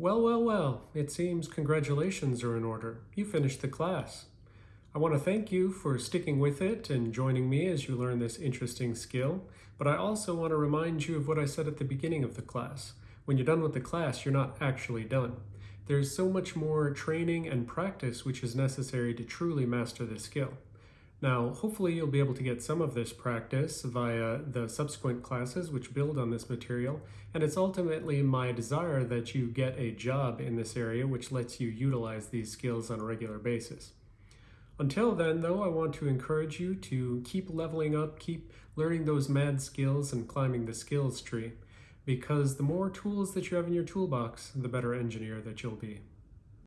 Well, well, well, it seems congratulations are in order. You finished the class. I want to thank you for sticking with it and joining me as you learn this interesting skill, but I also want to remind you of what I said at the beginning of the class. When you're done with the class, you're not actually done. There's so much more training and practice which is necessary to truly master this skill. Now, hopefully you'll be able to get some of this practice via the subsequent classes which build on this material, and it's ultimately my desire that you get a job in this area which lets you utilize these skills on a regular basis. Until then, though, I want to encourage you to keep leveling up, keep learning those mad skills and climbing the skills tree, because the more tools that you have in your toolbox, the better engineer that you'll be.